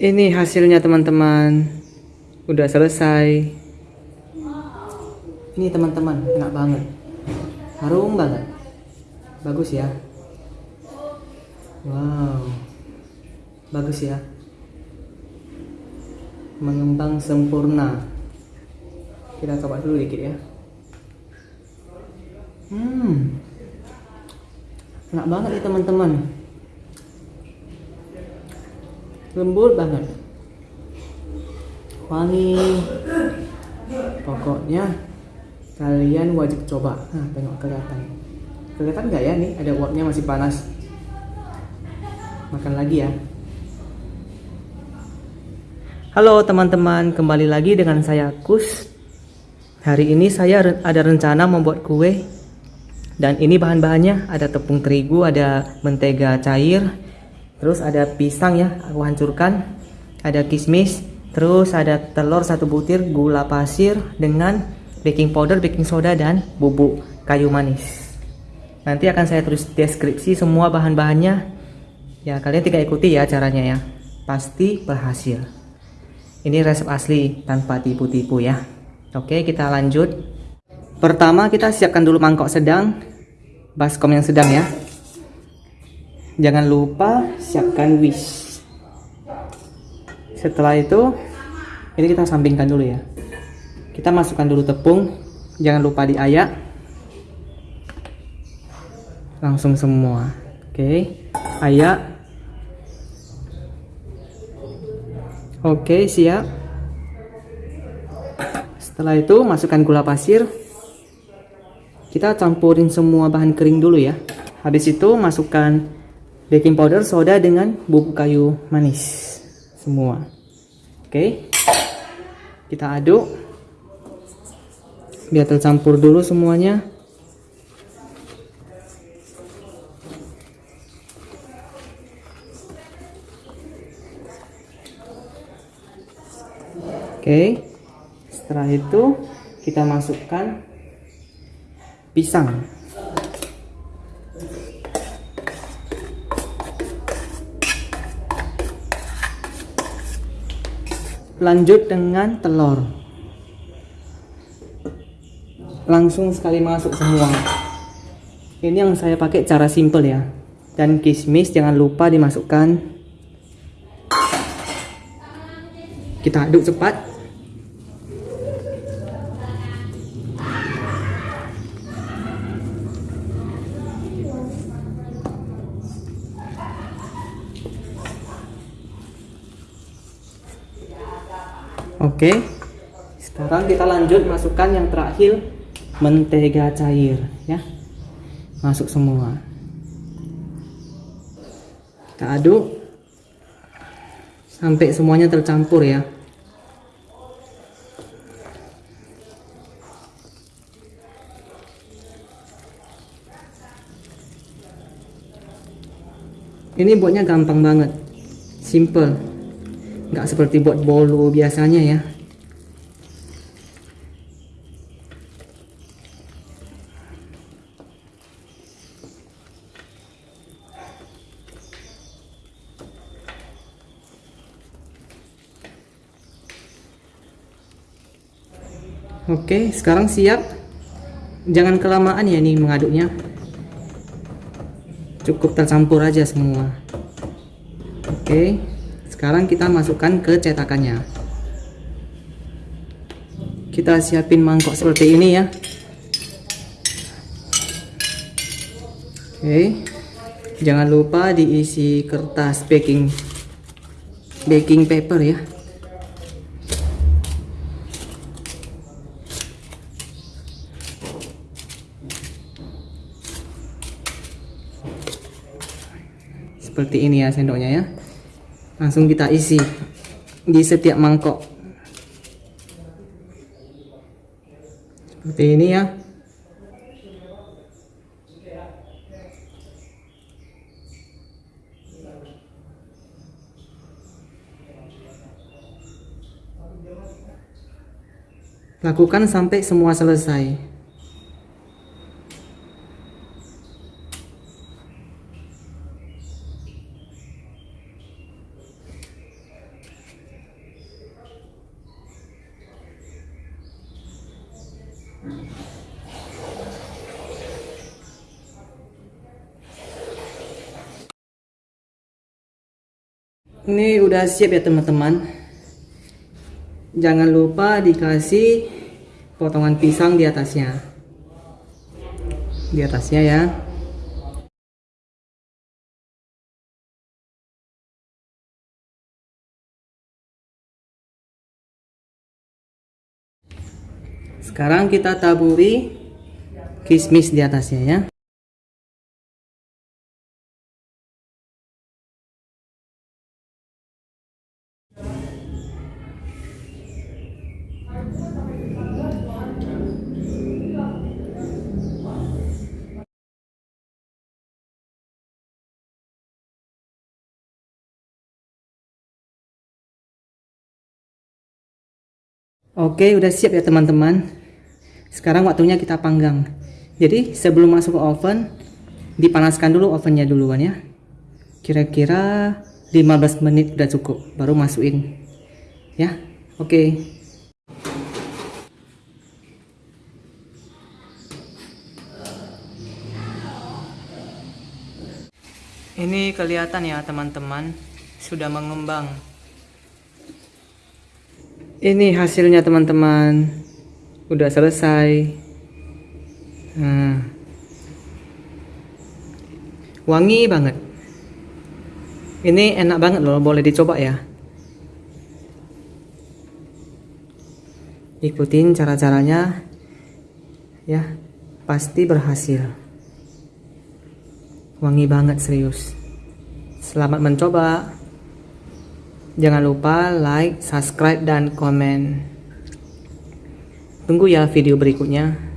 Ini hasilnya teman-teman. Udah selesai. Ini teman-teman, enak banget. Harum banget. Bagus ya. Wow. Bagus ya. Mengembang sempurna. Kita coba dulu dikit ya. Hmm. Enak banget nih teman-teman lembut banget. Wangi. Pokoknya kalian wajib coba. Nah tengok kelihatan. Kelihatan nggak ya? Nih ada uapnya masih panas. Makan lagi ya. Halo teman-teman. Kembali lagi dengan saya Kus. Hari ini saya ada rencana membuat kue. Dan ini bahan-bahannya. Ada tepung terigu ada mentega cair terus ada pisang ya aku hancurkan. Ada kismis terus ada telur satu butir gula pasir dengan baking powder baking soda dan bubuk kayu manis. Nanti akan saya tulis deskripsi semua bahan-bahannya. Ya kalian tinggal ikuti ya caranya ya. Pasti berhasil. Ini resep asli tanpa tipu-tipu ya. Oke kita lanjut. Pertama kita siapkan dulu mangkok sedang baskom yang sedang ya jangan lupa siapkan wish. Setelah itu ini kita sampingkan dulu ya. Kita masukkan dulu tepung. Jangan lupa diayak. Langsung semua. Oke ayak. Oke siap. Setelah itu masukkan gula pasir. Kita campurin semua bahan kering dulu ya. Habis itu masukkan baking powder, soda dengan bubuk kayu manis semua. Oke. Kita aduk. Biar tercampur dulu semuanya. Oke. Setelah itu kita masukkan pisang. Lanjut dengan telur. Langsung sekali masuk semua. Ini yang saya pakai cara simple ya. Dan kismis jangan lupa dimasukkan. Kita aduk cepat Oke. Sekarang kita lanjut masukkan yang terakhir mentega cair ya. Masuk semua. Kita aduk sampai semuanya tercampur ya. Ini buatnya gampang banget. Simple nggak seperti buat bolu biasanya ya Oke, sekarang siap. Jangan kelamaan ya nih mengaduknya. Cukup tercampur aja semua. Oke sekarang kita masukkan ke cetakannya. Kita siapin mangkok seperti ini ya. Oke. Jangan lupa diisi kertas baking baking paper ya. Seperti ini ya sendoknya ya langsung kita isi di setiap mangkok. Seperti ini ya. Lakukan sampai semua selesai Ini udah siap ya teman-teman. Jangan lupa dikasih potongan pisang di atasnya. Di atasnya ya. Sekarang kita taburi kismis di atasnya ya. Oke, udah siap ya teman-teman. Sekarang waktunya kita panggang. Jadi sebelum masuk ke oven, dipanaskan dulu ovennya duluan ya. Kira-kira 15 menit udah cukup, baru masukin. Ya, oke. Ini kelihatan ya teman-teman, sudah mengembang ini hasilnya teman-teman. Udah selesai. Nah. wangi banget. Ini enak banget loh boleh dicoba ya. Ikutin cara-caranya. Ya pasti berhasil. Wangi banget serius. Selamat mencoba Jangan lupa like, subscribe, dan komen. Tunggu ya video berikutnya.